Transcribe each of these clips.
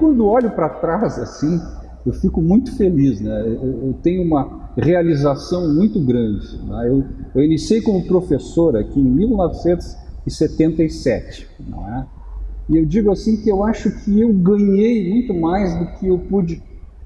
quando olho para trás assim, eu fico muito feliz, né? Eu, tenho uma realização muito grande. Né? Eu, eu, iniciei como professor aqui em 1977, não é? E eu digo assim que eu acho que eu ganhei muito mais do que eu pude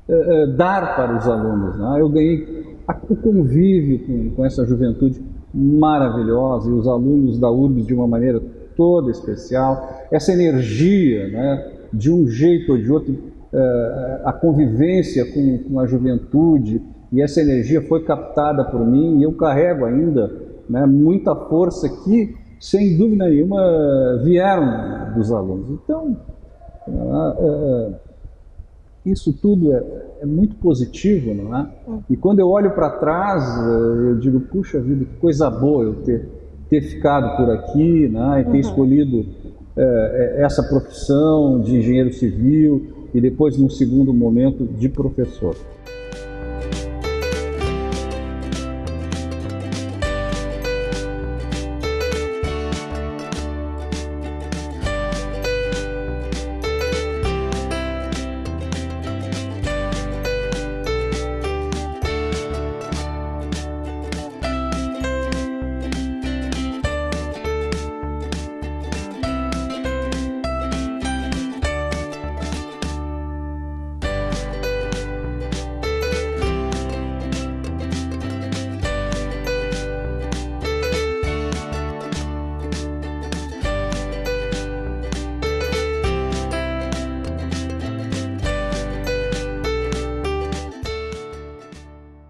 uh, uh, dar para os alunos. Né? Eu ganhei a, o convívio com, com essa juventude maravilhosa e os alunos da URBS de uma maneira toda especial, essa energia, né, de um jeito ou de outro, eh, a convivência com, com a juventude, e essa energia foi captada por mim, e eu carrego ainda né, muita força que, sem dúvida nenhuma, vieram dos alunos. Então, é, é, isso tudo é, é, muito positivo, não é? E quando eu olho para trás, eu digo, puxa vida, que coisa boa eu ter ter ficado por aqui né, e ter uhum. escolhido é, essa profissão de engenheiro civil e depois, num segundo momento, de professor.